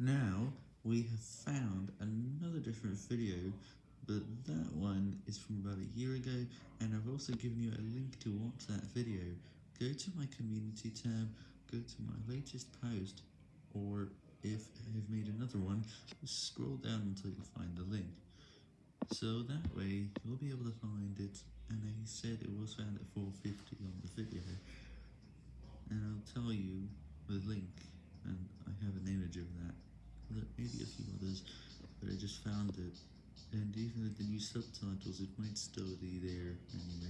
Now, we have found another different video, but that one is from about a year ago, and I've also given you a link to watch that video. Go to my community tab, go to my latest post, or if I've made another one, scroll down until you find the link. So that way, you'll be able to find it, and I said it was found at 450 on the video, and I'll tell you the link, and I have an image of that maybe a few others, but I just found it, and even with the new subtitles, it might still be there anyway.